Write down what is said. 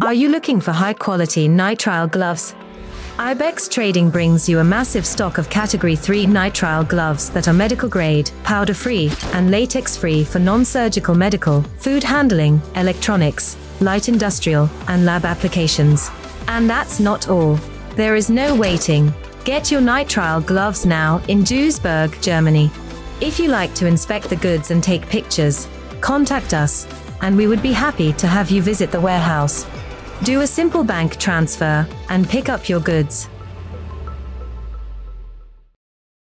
Are you looking for high quality nitrile gloves? Ibex Trading brings you a massive stock of Category 3 nitrile gloves that are medical grade, powder free, and latex free for non surgical medical, food handling, electronics, light industrial, and lab applications. And that's not all. There is no waiting. Get your nitrile gloves now in Duisburg, Germany. If you like to inspect the goods and take pictures, contact us, and we would be happy to have you visit the warehouse. Do a simple bank transfer and pick up your goods.